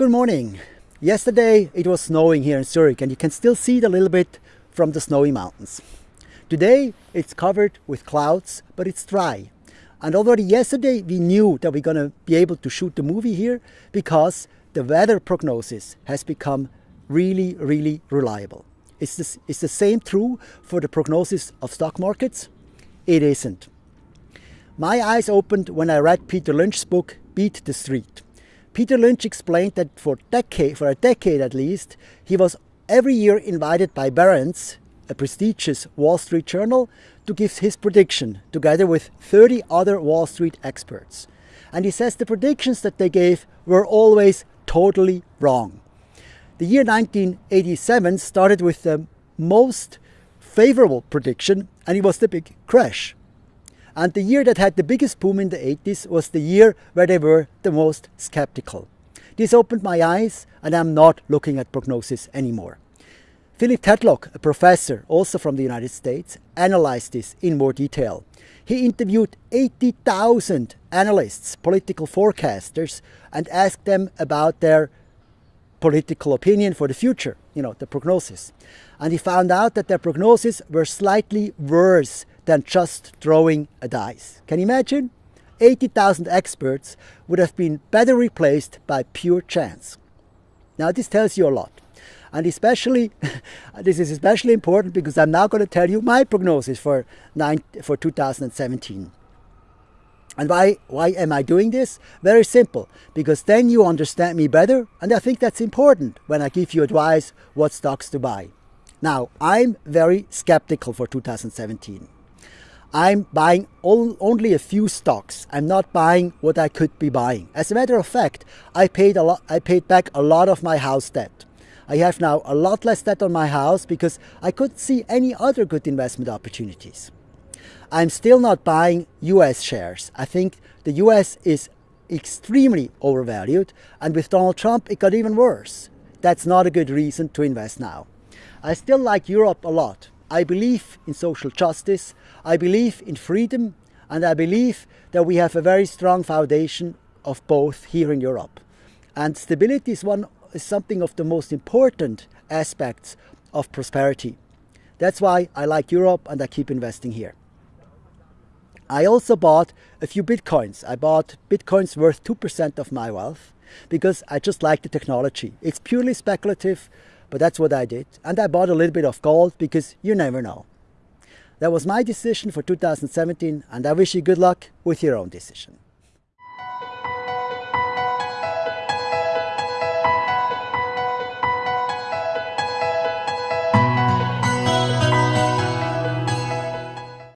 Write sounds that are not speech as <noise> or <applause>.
Good morning. Yesterday it was snowing here in Zurich and you can still see it a little bit from the snowy mountains. Today it's covered with clouds but it's dry. And already yesterday we knew that we're going to be able to shoot the movie here because the weather prognosis has become really, really reliable. Is, this, is the same true for the prognosis of stock markets? It isn't. My eyes opened when I read Peter Lynch's book, Beat the Street. Peter Lynch explained that for, decade, for a decade at least, he was every year invited by Barron's, a prestigious Wall Street journal, to give his prediction, together with 30 other Wall Street experts. And he says the predictions that they gave were always totally wrong. The year 1987 started with the most favorable prediction, and it was the big crash. And the year that had the biggest boom in the 80s was the year where they were the most skeptical. This opened my eyes and I'm not looking at prognosis anymore. Philip Tetlock, a professor also from the United States, analyzed this in more detail. He interviewed 80,000 analysts, political forecasters, and asked them about their political opinion for the future, you know, the prognosis. And he found out that their prognosis were slightly worse than just throwing a dice. Can you imagine? 80,000 experts would have been better replaced by pure chance. Now this tells you a lot. And especially, <laughs> this is especially important because I'm now going to tell you my prognosis for, nine, for 2017. And why, why am I doing this? Very simple, because then you understand me better, and I think that's important when I give you advice what stocks to buy. Now, I'm very skeptical for 2017. I'm buying only a few stocks. I'm not buying what I could be buying. As a matter of fact, I paid a lot, I paid back a lot of my house debt. I have now a lot less debt on my house because I couldn't see any other good investment opportunities. I'm still not buying US shares. I think the US is extremely overvalued and with Donald Trump it got even worse. That's not a good reason to invest now. I still like Europe a lot. I believe in social justice, I believe in freedom, and I believe that we have a very strong foundation of both here in Europe. And stability is, one, is something of the most important aspects of prosperity. That's why I like Europe and I keep investing here. I also bought a few bitcoins. I bought bitcoins worth 2% of my wealth because I just like the technology. It's purely speculative, but that's what I did. And I bought a little bit of gold because you never know. That was my decision for 2017 and I wish you good luck with your own decision.